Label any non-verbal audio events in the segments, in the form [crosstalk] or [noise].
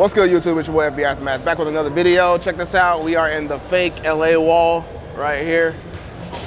What's good YouTube, it's your boy FB Aftermath, back with another video. Check this out, we are in the fake LA wall right here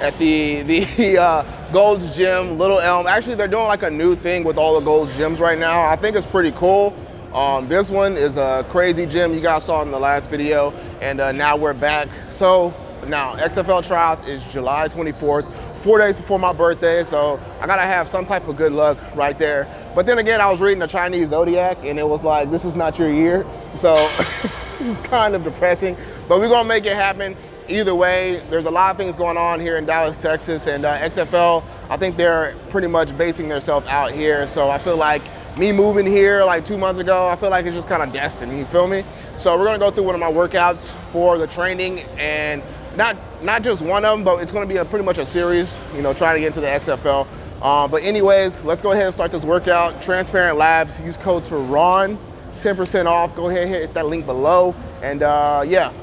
at the, [laughs] the uh, Gold's Gym, Little Elm. Actually, they're doing like a new thing with all the Gold's Gyms right now. I think it's pretty cool. Um, this one is a crazy gym you guys saw in the last video, and uh, now we're back. So now XFL tryouts is July 24th, four days before my birthday, so I gotta have some type of good luck right there. But then again, I was reading the Chinese Zodiac and it was like, this is not your year. So [laughs] it's kind of depressing, but we're gonna make it happen. Either way, there's a lot of things going on here in Dallas, Texas, and uh, XFL, I think they're pretty much basing themselves out here. So I feel like me moving here like two months ago, I feel like it's just kind of destined, you feel me? So we're gonna go through one of my workouts for the training and not not just one of them, but it's gonna be a pretty much a series, you know, trying to get into the XFL. Uh, but anyways, let's go ahead and start this workout. Transparent Labs, use code to Ron, 10% off. Go ahead and hit that link below. And uh, yeah,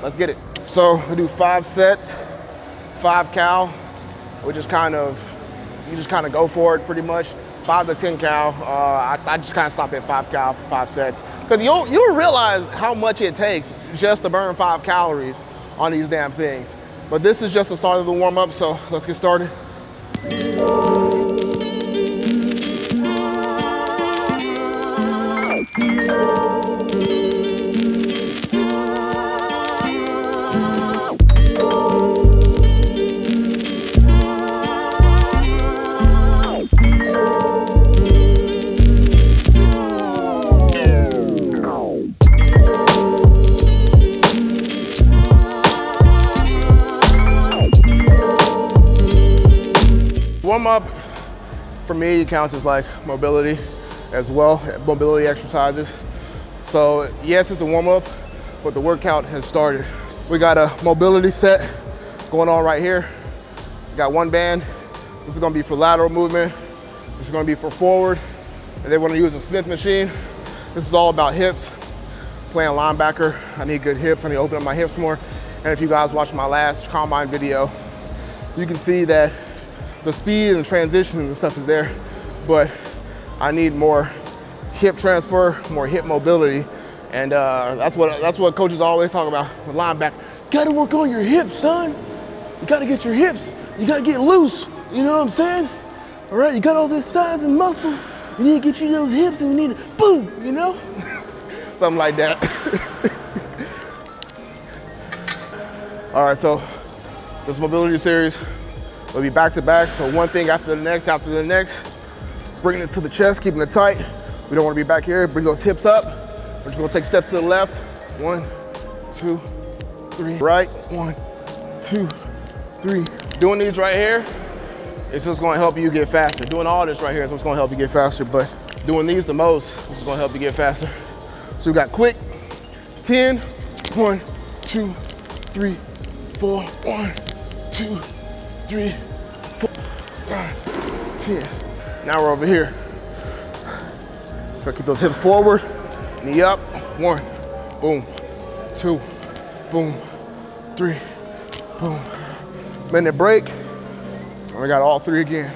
let's get it. So we do five sets, five cal, which is kind of, you just kind of go for it pretty much. Five to 10 cal. Uh, I, I, just kind of stop at five cal for five sets. Because you'll, you'll realize how much it takes just to burn five calories on these damn things. But this is just the start of the warm up, so let's get started. Counts as like mobility as well, mobility exercises. So yes, it's a warm up, but the workout has started. We got a mobility set going on right here. got one band. This is gonna be for lateral movement. This is gonna be for forward. And then we're gonna use a Smith machine. This is all about hips. Playing linebacker, I need good hips. I need to open up my hips more. And if you guys watched my last combine video, you can see that the speed and transitions and stuff is there, but I need more hip transfer, more hip mobility. And uh, that's what that's what coaches always talk about with linebacker. Gotta work on your hips, son. You gotta get your hips. You gotta get loose. You know what I'm saying? All right, you got all this size and muscle. You need to get you those hips and you need to boom, you know? [laughs] Something like that. [laughs] all right, so this mobility series, We'll be back to back, so one thing after the next, after the next. Bringing this to the chest, keeping it tight. We don't wanna be back here. Bring those hips up. We're just gonna take steps to the left. One, two, three. Right, one, two, three. Doing these right here, it's just gonna help you get faster. Doing all this right here is what's gonna help you get faster, but doing these the most, this is gonna help you get faster. So we got quick, 10, one, two, three, four, one, two, three, four, five, ten. Now we're over here. Try to keep those hips forward, knee up. One, boom, two, boom, three, boom. Minute break, and we got all three again.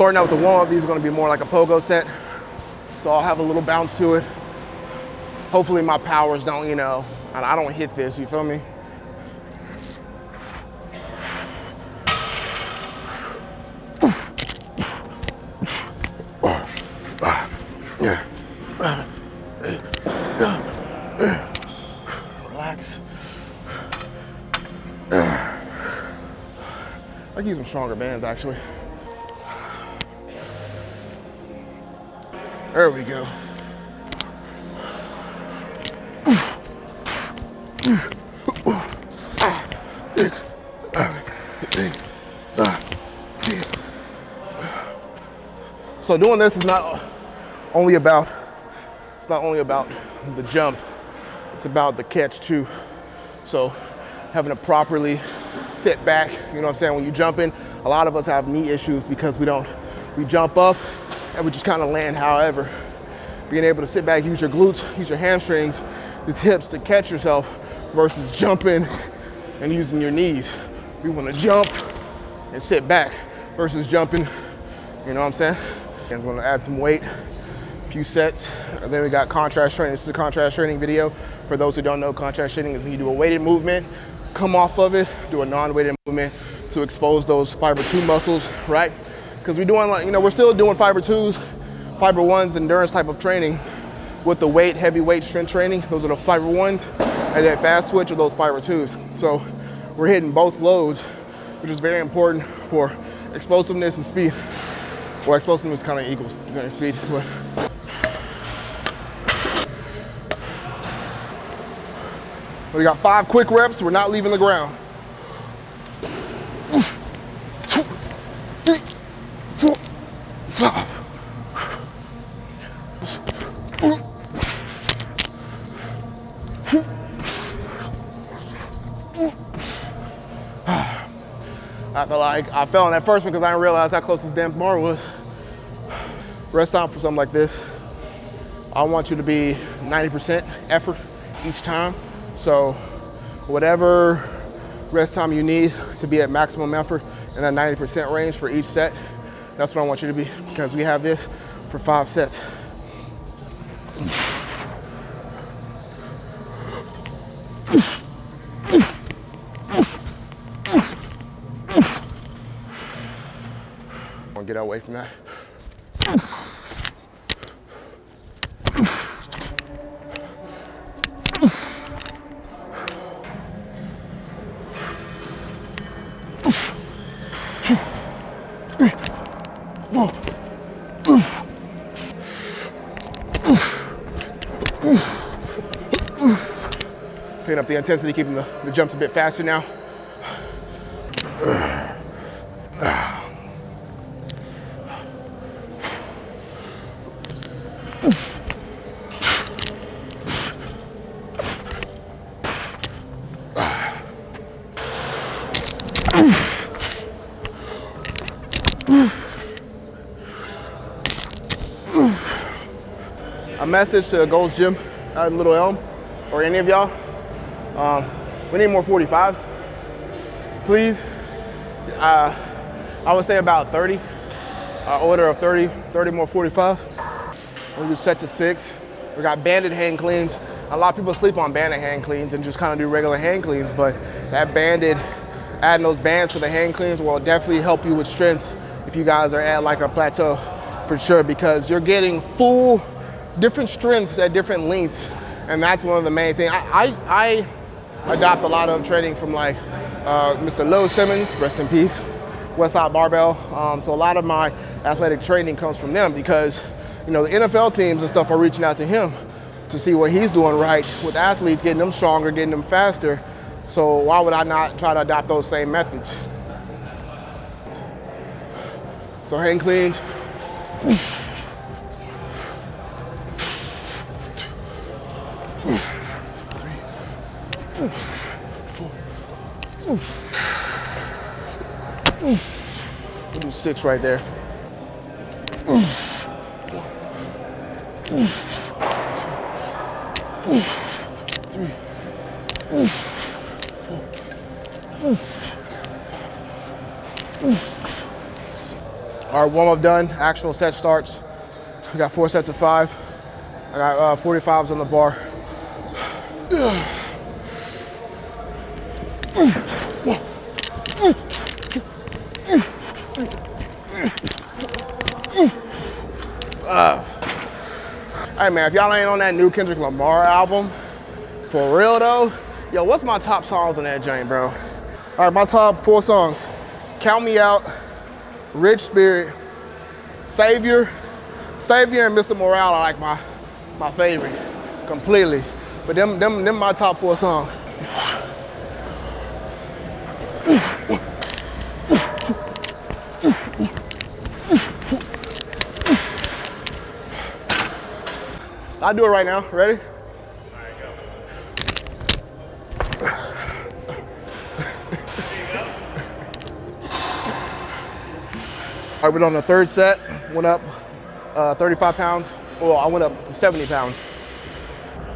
Starting out with the warm-up, these are gonna be more like a pogo set. So I'll have a little bounce to it. Hopefully my powers don't, you know, and I don't hit this, you feel me? Relax. I use some stronger bands actually. There we go. so doing this is not only about, it's not only about the jump, it's about the catch too. So having to properly sit back, you know what I'm saying? When you jump in, a lot of us have knee issues because we don't, we jump up and we just kind of land however. Being able to sit back, use your glutes, use your hamstrings, these hips to catch yourself versus jumping [laughs] and using your knees. We want to jump and sit back versus jumping, you know what I'm saying? And we're gonna add some weight, a few sets. And then we got contrast training. This is a contrast training video. For those who don't know, contrast training is when you do a weighted movement, come off of it, do a non-weighted movement to expose those fiber two muscles, right? Because we're doing like, you know, we're still doing fiber twos, fiber ones, endurance type of training with the weight, heavy weight strength training. Those are the fiber ones. And that fast switch are those fiber twos. So we're hitting both loads, which is very important for explosiveness and speed. Well, explosiveness kind of equals speed, but We got five quick reps. We're not leaving the ground. Two, I I fell on that first one because I didn't realize how close this damn bar was. Rest time for something like this. I want you to be 90% effort each time. So whatever rest time you need to be at maximum effort in that 90% range for each set, that's what I want you to be because we have this for five sets. Get away from that. Picking up the intensity, keeping the, the jumps a bit faster now. A message to Gold's Gym at Little Elm, or any of y'all. Um, we need more 45s, please. Uh, I would say about 30, uh, order of 30, 30 more 45s. We do set to six. We got banded hang cleans. A lot of people sleep on banded hang cleans and just kind of do regular hang cleans, but that banded, adding those bands to the hang cleans will definitely help you with strength if you guys are at like a plateau for sure, because you're getting full, different strengths at different lengths. And that's one of the main things. I, I, I adopt a lot of training from like uh, Mr. Louie Simmons, rest in peace, Westside Barbell. Um, so a lot of my athletic training comes from them because, you know, the NFL teams and stuff are reaching out to him to see what he's doing right with athletes, getting them stronger, getting them faster. So why would I not try to adopt those same methods? So hang cleans. Do six right there. All right, warm up done. Actual set starts. We got four sets of five. I got uh, 45s on the bar. Uh, hey man, if y'all ain't on that new Kendrick Lamar album, for real though, yo, what's my top songs on that joint, bro? All right, my top four songs. Count Me Out, Rich Spirit, Savior, Savior and Mr. Morale are like my, my favorite, completely. But them, them, them my top four songs. I do it right now, ready? All right, we're on the third set. Went up uh, 35 pounds. Well, I went up 70 pounds.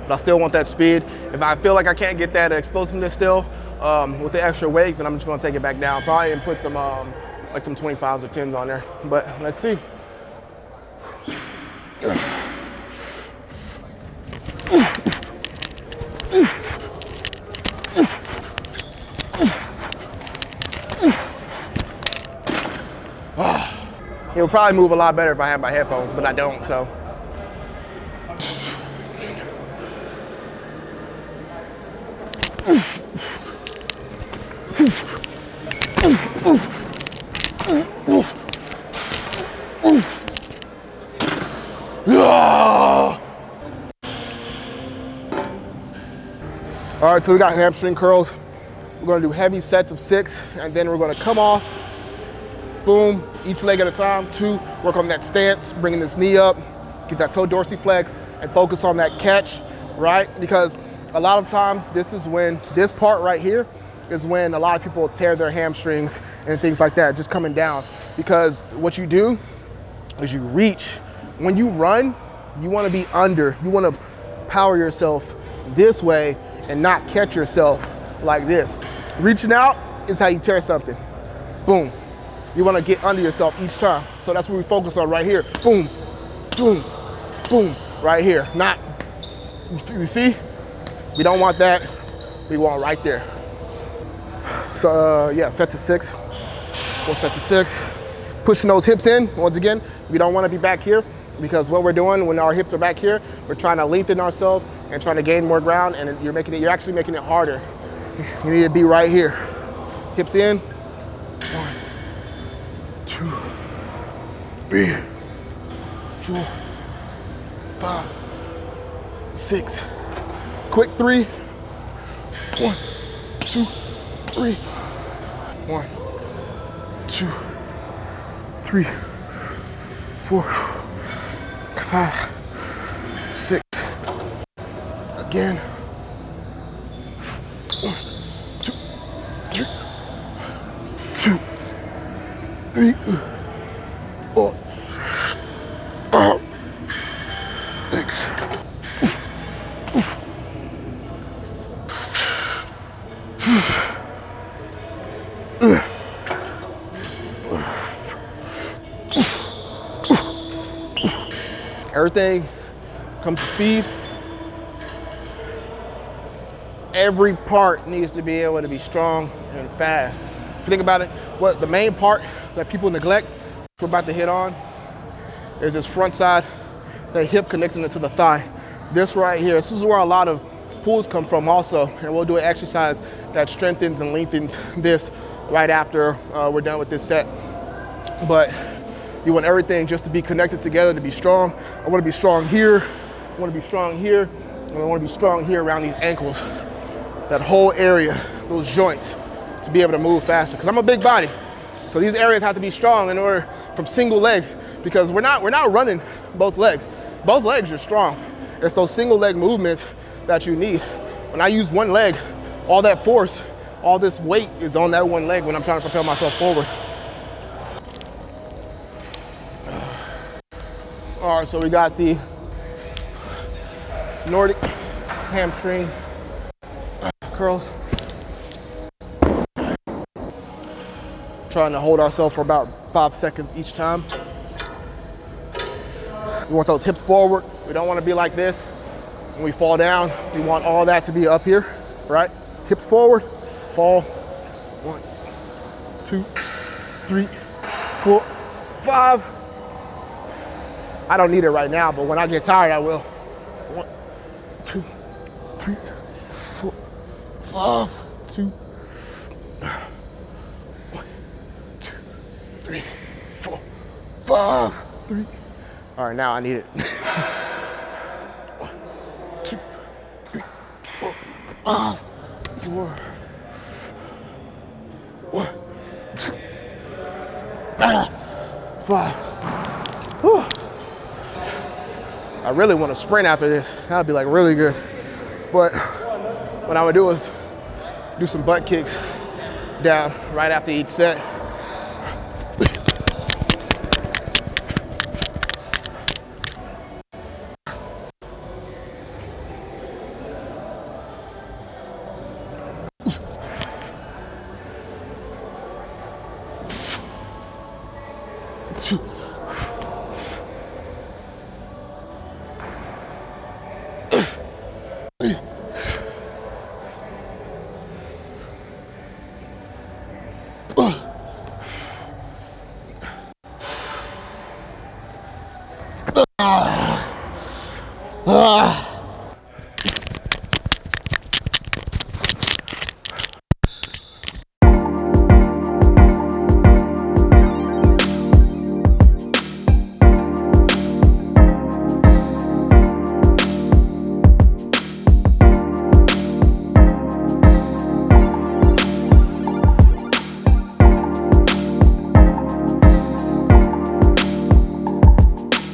But I still want that speed. If I feel like I can't get that explosiveness still um, with the extra weight, then I'm just gonna take it back down. Probably and put some um, like some 25s or 10s on there. But let's see. It would probably move a lot better if I had my headphones, but I don't, so. All right, so we got hamstring curls. We're gonna do heavy sets of six, and then we're gonna come off, boom, each leg at a time. Two, work on that stance, bringing this knee up, get that toe dorsiflex, and focus on that catch, right? Because a lot of times this is when, this part right here is when a lot of people tear their hamstrings and things like that, just coming down. Because what you do is you reach. When you run, you wanna be under, you wanna power yourself this way and not catch yourself like this. Reaching out is how you tear something. Boom, you wanna get under yourself each time. So that's what we focus on right here. Boom, boom, boom, right here. Not, you see? We don't want that. We want right there. So uh, yeah, set to six. Four set to six. Pushing those hips in, once again, we don't wanna be back here because what we're doing when our hips are back here, we're trying to lengthen ourselves and trying to gain more ground and you're making it, you're actually making it harder. You need to be right here. Hips in, one, two, three, four, five, six. Quick three. One, two, three. One, two, three, four, five, six. Again. One, two, three, two three, four, five, six. Everything comes to speed. Every part needs to be able to be strong and fast. If you think about it, what the main part that people neglect, we're about to hit on, is this front side, the hip connecting it to the thigh. This right here, this is where a lot of pulls come from also, and we'll do an exercise that strengthens and lengthens this right after uh, we're done with this set. But you want everything just to be connected together to be strong. I wanna be strong here, I wanna be strong here, and I wanna be strong here around these ankles. That whole area, those joints, to be able to move faster. Because I'm a big body. So these areas have to be strong in order from single leg because we're not, we're not running both legs. Both legs are strong. It's those single leg movements that you need. When I use one leg, all that force, all this weight is on that one leg when I'm trying to propel myself forward. All right, so we got the Nordic hamstring curls. Trying to hold ourselves for about five seconds each time. We want those hips forward. We don't want to be like this. When we fall down, we want all that to be up here, right? Hips forward, fall. One, two, three, four, five. I don't need it right now, but when I get tired, I will. One, two, three, four, five, two, three. All right, now I need it. One, two, three, four, five, four. One, ah, five. Whew. I really want to sprint after this. That'd be like really good. But what I would do is do some butt kicks down right after each set. 튀. 아. 아.